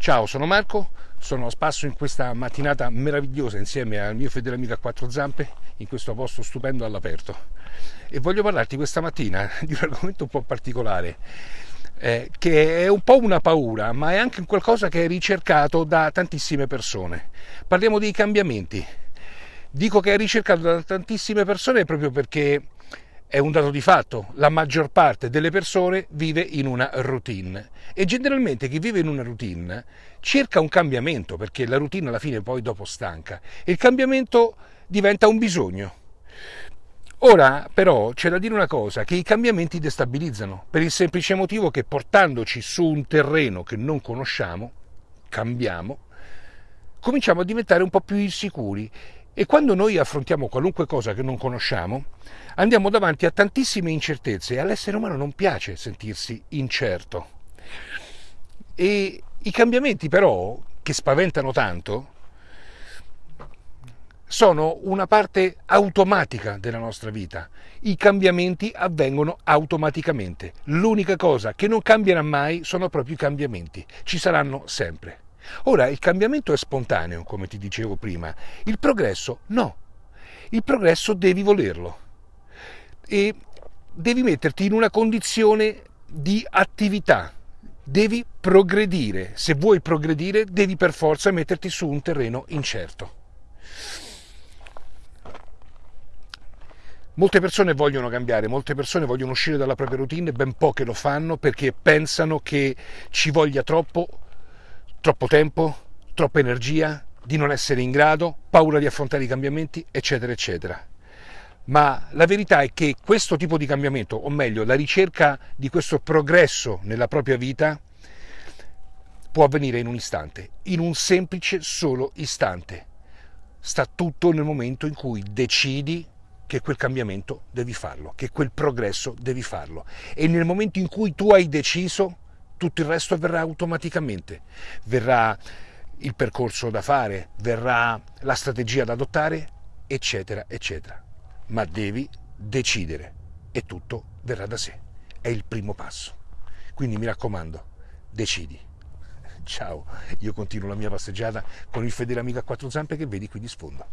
Ciao, sono Marco, sono a spasso in questa mattinata meravigliosa insieme al mio fedele amico a quattro zampe in questo posto stupendo all'aperto e voglio parlarti questa mattina di un argomento un po' particolare eh, che è un po' una paura ma è anche qualcosa che è ricercato da tantissime persone. Parliamo dei cambiamenti. Dico che è ricercato da tantissime persone proprio perché è un dato di fatto, la maggior parte delle persone vive in una routine. E generalmente chi vive in una routine cerca un cambiamento perché la routine alla fine poi dopo stanca. E il cambiamento diventa un bisogno. Ora però c'è da dire una cosa, che i cambiamenti destabilizzano, per il semplice motivo che portandoci su un terreno che non conosciamo, cambiamo, cominciamo a diventare un po' più insicuri e quando noi affrontiamo qualunque cosa che non conosciamo, andiamo davanti a tantissime incertezze e all'essere umano non piace sentirsi incerto. E i cambiamenti però, che spaventano tanto, sono una parte automatica della nostra vita. I cambiamenti avvengono automaticamente. L'unica cosa che non cambierà mai sono proprio i cambiamenti. Ci saranno sempre. Ora, il cambiamento è spontaneo, come ti dicevo prima, il progresso no. Il progresso devi volerlo e devi metterti in una condizione di attività, devi progredire. Se vuoi progredire, devi per forza metterti su un terreno incerto. Molte persone vogliono cambiare, molte persone vogliono uscire dalla propria routine, ben poche lo fanno perché pensano che ci voglia troppo troppo tempo, troppa energia, di non essere in grado, paura di affrontare i cambiamenti, eccetera, eccetera. Ma la verità è che questo tipo di cambiamento, o meglio, la ricerca di questo progresso nella propria vita, può avvenire in un istante, in un semplice solo istante. Sta tutto nel momento in cui decidi che quel cambiamento devi farlo, che quel progresso devi farlo. E nel momento in cui tu hai deciso, tutto il resto verrà automaticamente. Verrà il percorso da fare, verrà la strategia da adottare, eccetera, eccetera. Ma devi decidere e tutto verrà da sé. È il primo passo. Quindi mi raccomando, decidi. Ciao, io continuo la mia passeggiata con il fedele amico a quattro zampe che vedi qui di sfondo.